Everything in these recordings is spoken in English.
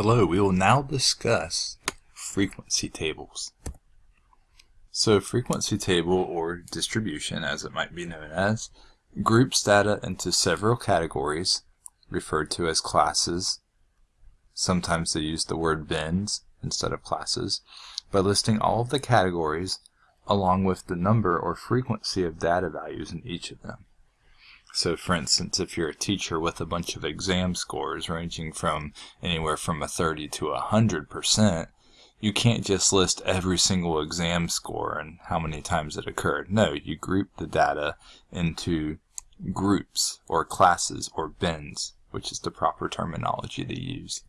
Hello, we will now discuss frequency tables. So frequency table, or distribution as it might be known as, groups data into several categories referred to as classes. Sometimes they use the word bins instead of classes, by listing all of the categories along with the number or frequency of data values in each of them. So for instance, if you're a teacher with a bunch of exam scores ranging from anywhere from a 30 to a 100%, you can't just list every single exam score and how many times it occurred. No, you group the data into groups or classes or bins, which is the proper terminology to use.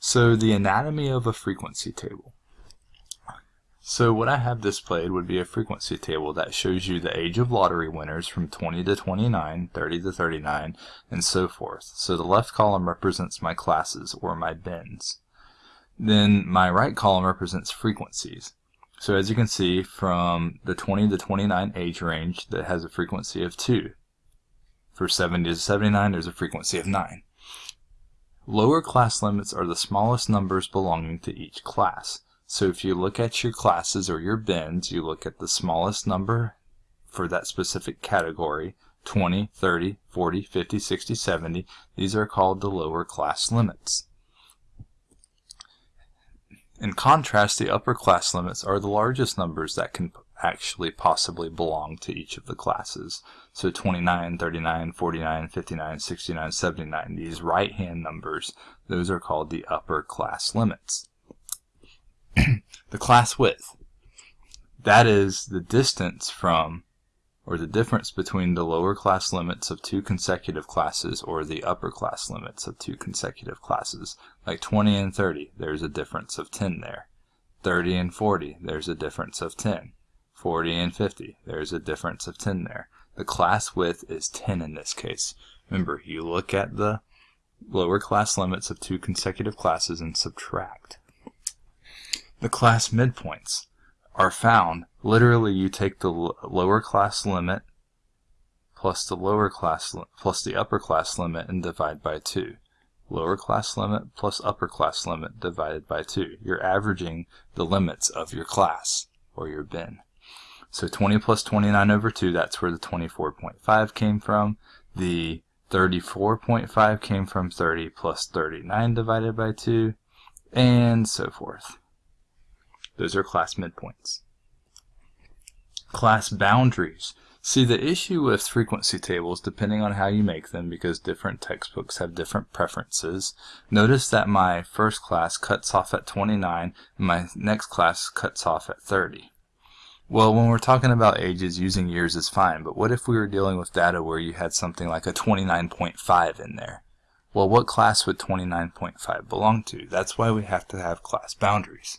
So the anatomy of a frequency table. So what I have displayed would be a frequency table that shows you the age of lottery winners from 20 to 29, 30 to 39, and so forth. So the left column represents my classes, or my bins. Then my right column represents frequencies. So as you can see, from the 20 to 29 age range, that has a frequency of 2. For 70 to 79, there's a frequency of 9. Lower class limits are the smallest numbers belonging to each class. So if you look at your classes or your bins, you look at the smallest number for that specific category, 20, 30, 40, 50, 60, 70. These are called the lower class limits. In contrast, the upper class limits are the largest numbers that can actually possibly belong to each of the classes. So 29, 39, 49, 59, 69, 79, these right-hand numbers, those are called the upper class limits. the class width. That is the distance from, or the difference between the lower class limits of two consecutive classes or the upper class limits of two consecutive classes. Like 20 and 30, there's a difference of 10 there. 30 and 40, there's a difference of 10. 40 and 50, there's a difference of 10 there. The class width is 10 in this case. Remember, you look at the lower class limits of two consecutive classes and subtract. The class midpoints are found, literally you take the lower class limit plus the lower class plus the upper class limit and divide by 2. Lower class limit plus upper class limit divided by 2. You're averaging the limits of your class or your bin. So 20 plus 29 over 2, that's where the 24.5 came from. The 34.5 came from 30 plus 39 divided by 2, and so forth. Those are class midpoints. Class boundaries. See, the issue with frequency tables, depending on how you make them, because different textbooks have different preferences, notice that my first class cuts off at 29, and my next class cuts off at 30. Well, when we're talking about ages, using years is fine, but what if we were dealing with data where you had something like a 29.5 in there? Well, what class would 29.5 belong to? That's why we have to have class boundaries.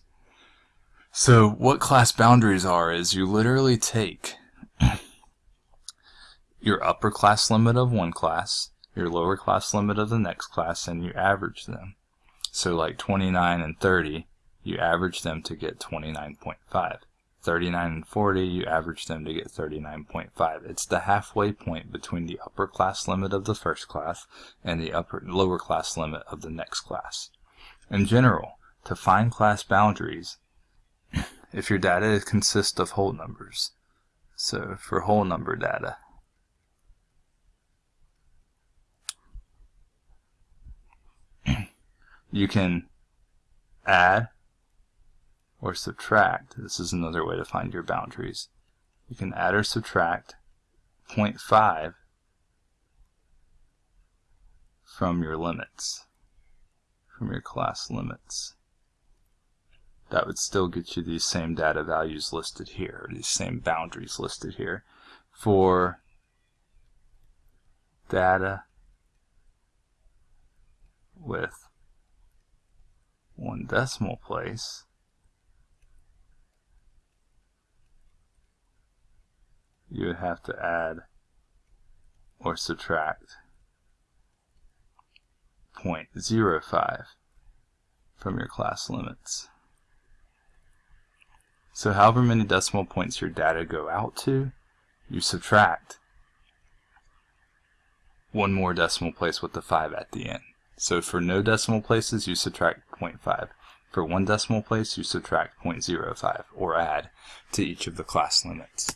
So what class boundaries are is you literally take your upper class limit of one class, your lower class limit of the next class, and you average them. So like 29 and 30, you average them to get 29.5. 39 and 40, you average them to get 39.5. It's the halfway point between the upper class limit of the first class and the upper lower class limit of the next class. In general, to find class boundaries, if your data consists of whole numbers. So for whole number data, you can add or subtract. This is another way to find your boundaries. You can add or subtract 0.5 from your limits, from your class limits that would still get you these same data values listed here, these same boundaries listed here. For data with one decimal place, you would have to add or subtract 0.05 from your class limits. So however many decimal points your data go out to, you subtract one more decimal place with the 5 at the end. So for no decimal places, you subtract 0.5. For one decimal place, you subtract 0.05, or add, to each of the class limits.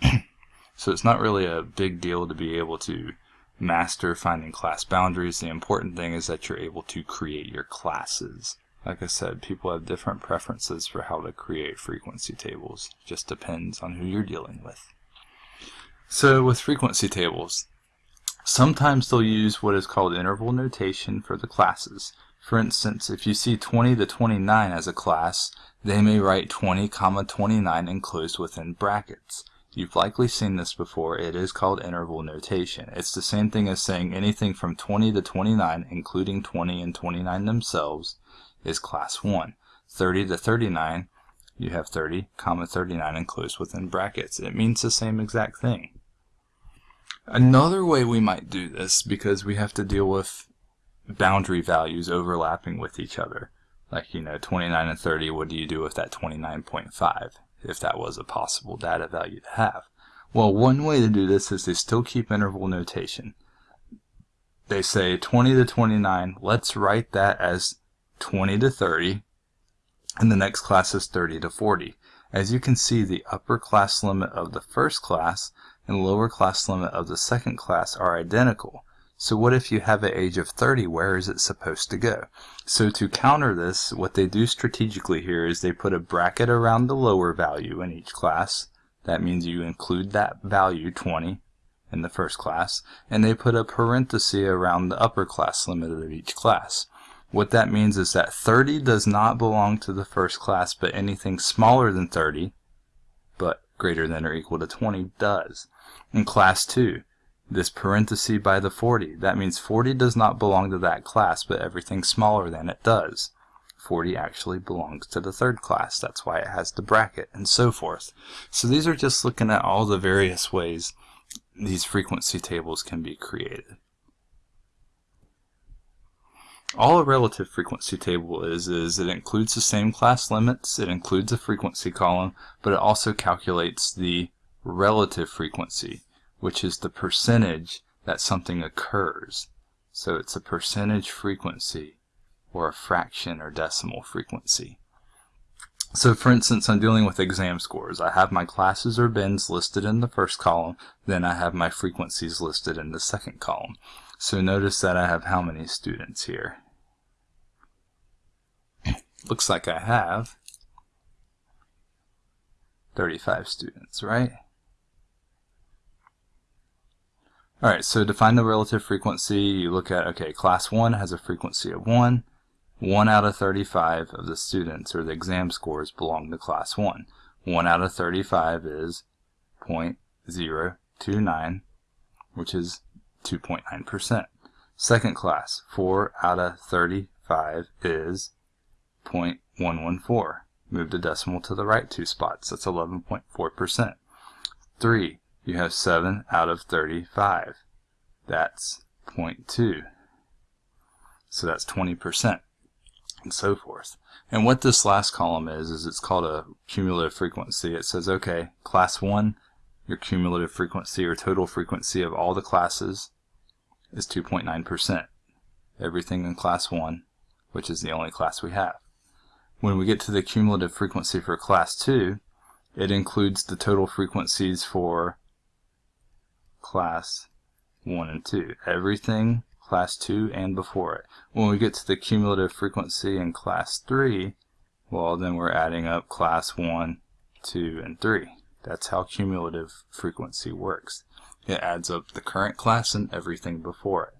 so it's not really a big deal to be able to master finding class boundaries. The important thing is that you're able to create your classes. Like I said, people have different preferences for how to create frequency tables. It just depends on who you're dealing with. So with frequency tables, sometimes they'll use what is called interval notation for the classes. For instance, if you see 20 to 29 as a class, they may write 20 comma 29 enclosed within brackets. You've likely seen this before. It is called interval notation. It's the same thing as saying anything from 20 to 29, including 20 and 29 themselves, is class 1. 30 to 39, you have 30, comma 39 enclosed within brackets. It means the same exact thing. Another way we might do this, because we have to deal with boundary values overlapping with each other, like, you know, 29 and 30, what do you do with that 29.5, if that was a possible data value to have? Well, one way to do this is to still keep interval notation. They say 20 to 29, let's write that as 20 to 30, and the next class is 30 to 40. As you can see, the upper class limit of the first class and lower class limit of the second class are identical. So what if you have an age of 30, where is it supposed to go? So to counter this, what they do strategically here is they put a bracket around the lower value in each class. That means you include that value, 20, in the first class, and they put a parenthesis around the upper class limit of each class. What that means is that 30 does not belong to the first class, but anything smaller than 30, but greater than or equal to 20, does. In class 2, this parenthesis by the 40, that means 40 does not belong to that class, but everything smaller than it does. 40 actually belongs to the third class, that's why it has the bracket, and so forth. So these are just looking at all the various ways these frequency tables can be created. All a relative frequency table is, is it includes the same class limits, it includes a frequency column, but it also calculates the relative frequency, which is the percentage that something occurs. So it's a percentage frequency or a fraction or decimal frequency. So for instance, I'm dealing with exam scores. I have my classes or bins listed in the first column, then I have my frequencies listed in the second column. So notice that I have how many students here? Looks like I have 35 students, right? Alright, so to find the relative frequency, you look at, okay, class 1 has a frequency of 1. 1 out of 35 of the students, or the exam scores, belong to class 1. 1 out of 35 is 0.029, which is 2.9%. Second class, 4 out of 35 is 0.114. Move the decimal to the right two spots. That's 11.4%. 3. You have 7 out of 35. That's 0.2. So that's 20%. And so forth. And what this last column is, is it's called a cumulative frequency. It says, okay, class 1, your cumulative frequency or total frequency of all the classes is 2.9%. Everything in class 1, which is the only class we have. When we get to the cumulative frequency for class 2, it includes the total frequencies for class 1 and 2. Everything class 2 and before it. When we get to the cumulative frequency in class 3, well then we're adding up class 1, 2, and 3. That's how cumulative frequency works. It adds up the current class and everything before it.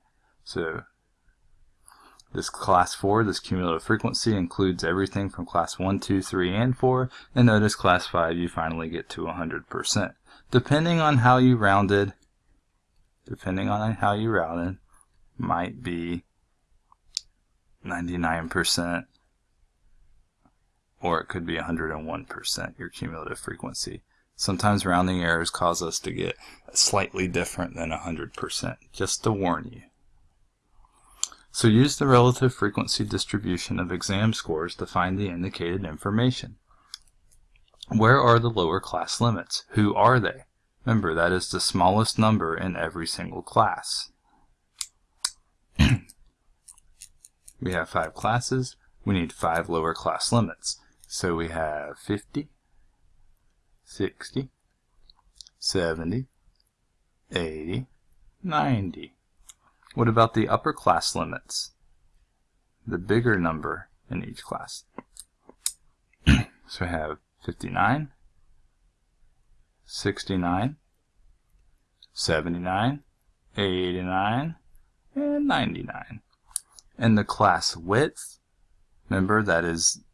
So this class 4, this cumulative frequency, includes everything from class 1, 2, 3, and 4, and notice class 5 you finally get to 100%. Depending on how you rounded, depending on how you rounded, might be 99%, or it could be 101% your cumulative frequency. Sometimes rounding errors cause us to get slightly different than 100%, just to warn you. So use the relative frequency distribution of exam scores to find the indicated information. Where are the lower class limits? Who are they? Remember, that is the smallest number in every single class. We have five classes. We need five lower class limits. So we have 50, 60, 70, 80, 90. What about the upper class limits? The bigger number in each class. so we have 59, 69, 79, 89, and 99. And the class width, remember that is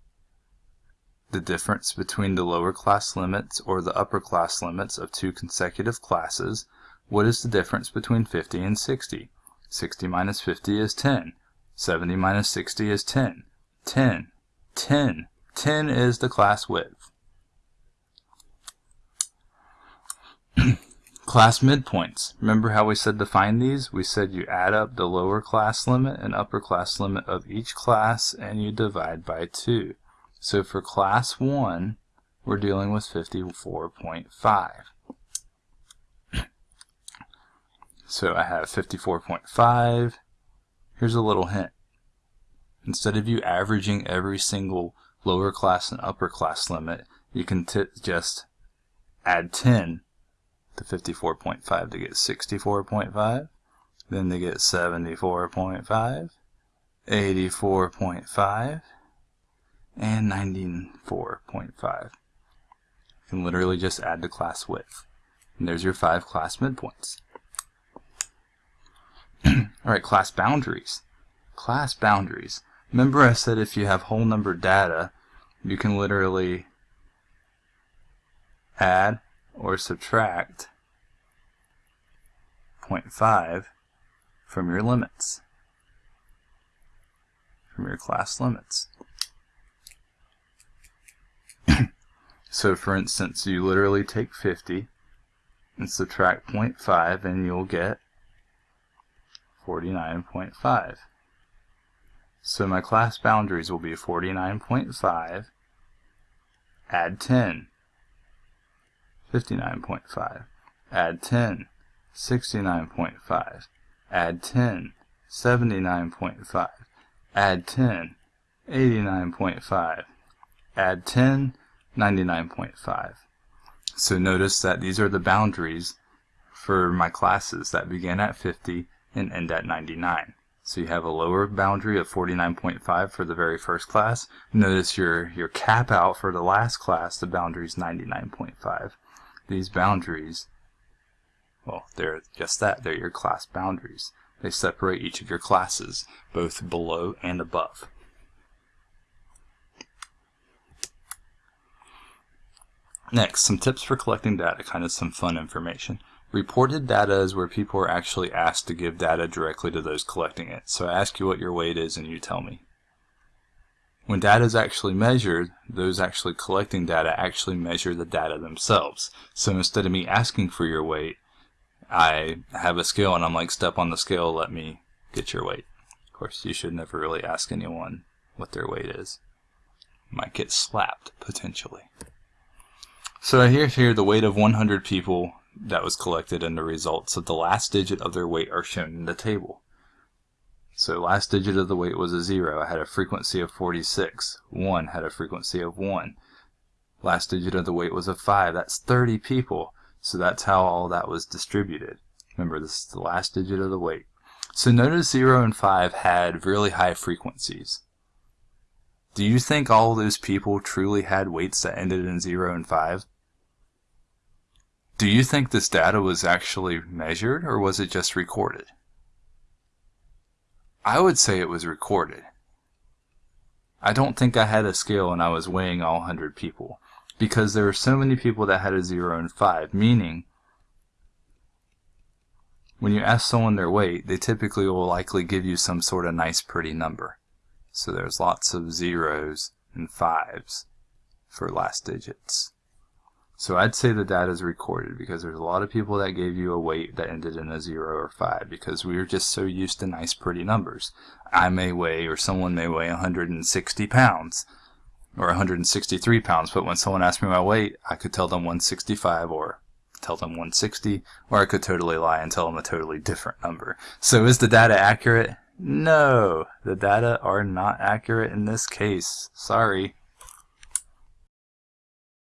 the difference between the lower class limits or the upper class limits of two consecutive classes. What is the difference between 50 and 60? 60 minus 50 is 10. 70 minus 60 is 10. 10. 10. 10 is the class width. class midpoints. Remember how we said to find these? We said you add up the lower class limit and upper class limit of each class and you divide by 2. So for class 1, we're dealing with 54.5. so I have 54.5. Here's a little hint. Instead of you averaging every single lower class and upper class limit, you can just add 10 to 54.5 to get 64.5. Then to get 74.5, 84.5, and 94.5. You can literally just add the class width. And there's your five class midpoints. Alright, class boundaries. Class boundaries. Remember I said if you have whole number data, you can literally add or subtract 0.5 from your limits, from your class limits. So for instance, you literally take 50 and subtract 0.5 and you'll get 49.5. So my class boundaries will be 49.5, add 10, 59.5, add 10, 69.5, add 10, 79.5, add 10, 89.5, add 10, 99.5. So notice that these are the boundaries for my classes that begin at 50 and end at 99. So you have a lower boundary of 49.5 for the very first class. Notice your, your cap out for the last class, the boundary is 99.5. These boundaries, well, they're just that. They're your class boundaries. They separate each of your classes, both below and above. Next, some tips for collecting data, kind of some fun information. Reported data is where people are actually asked to give data directly to those collecting it. So I ask you what your weight is and you tell me. When data is actually measured, those actually collecting data actually measure the data themselves. So instead of me asking for your weight, I have a scale and I'm like, step on the scale, let me get your weight. Of course, you should never really ask anyone what their weight is. Might get slapped, potentially. So I hear here the weight of 100 people that was collected and the results of the last digit of their weight are shown in the table. So last digit of the weight was a 0. I had a frequency of 46. 1 had a frequency of 1. Last digit of the weight was a 5. That's 30 people. So that's how all that was distributed. Remember, this is the last digit of the weight. So notice 0 and 5 had really high frequencies. Do you think all those people truly had weights that ended in 0 and 5? Do you think this data was actually measured or was it just recorded? I would say it was recorded. I don't think I had a scale and I was weighing all 100 people because there were so many people that had a 0 and 5, meaning when you ask someone their weight, they typically will likely give you some sort of nice pretty number. So there's lots of zeros and fives for last digits. So I'd say the data is recorded because there's a lot of people that gave you a weight that ended in a 0 or 5 because we are just so used to nice pretty numbers. I may weigh or someone may weigh 160 pounds or 163 pounds but when someone asked me my weight I could tell them 165 or tell them 160 or I could totally lie and tell them a totally different number. So is the data accurate? No, the data are not accurate in this case. Sorry.